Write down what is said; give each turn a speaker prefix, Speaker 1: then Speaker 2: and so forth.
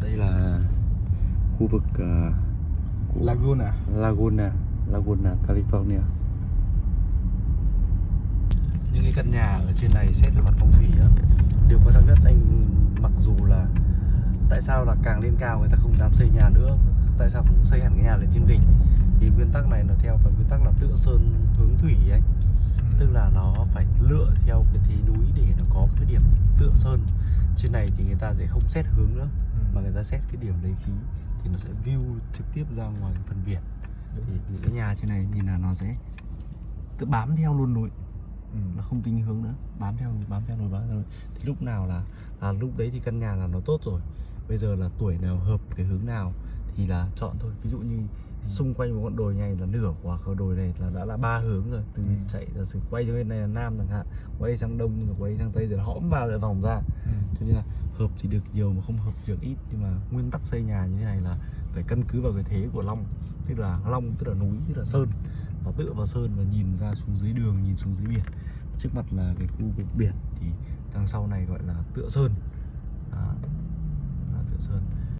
Speaker 1: đây là khu vực uh, của
Speaker 2: Laguna.
Speaker 1: Laguna Laguna California. Những cái căn nhà ở trên này xét về mặt phong thủy á điều quan trọng nhất anh mặc dù là tại sao là càng lên cao người ta không dám xây nhà nữa tại sao không xây hẳn cái nhà lên trên đỉnh? Vì nguyên tắc này nó theo cái nguyên tắc là tựa sơn hướng thủy ấy tức là nó phải lựa theo cái thế núi để nó có cái điểm tựa sơn. Trên này thì người ta sẽ không xét hướng nữa mà người ta xét cái điểm lấy khí thì nó sẽ view trực tiếp ra ngoài phần biển. Thì những cái nhà trên này nhìn là nó sẽ tự bám theo luôn núi.
Speaker 2: Ừ.
Speaker 1: nó không tính hướng nữa. Bám theo bám theo núi bám theo núi. Thì lúc nào là là lúc đấy thì căn nhà là nó tốt rồi. Bây giờ là tuổi nào hợp cái hướng nào thì là chọn thôi. Ví dụ như xung quanh một ngọn đồi này là nửa quả khởi đồi này là đã là ba hướng rồi. Từ
Speaker 2: Ừ.
Speaker 1: chạy giả sử quay cho bên này là nam chẳng hạn quay sang đông rồi quay sang tây rồi hõm vào rồi vòng ra.
Speaker 2: Ừ.
Speaker 1: cho nên là hợp thì được nhiều mà không hợp thì được ít. Nhưng mà nguyên tắc xây nhà như thế này là phải căn cứ vào cái thế của long. Tức là long tức là núi tức là sơn. Và tựa vào sơn và nhìn ra xuống dưới đường nhìn xuống dưới biển. Trước mặt là cái khu vực biển thì đằng sau này gọi là tựa sơn. À, là tựa sơn.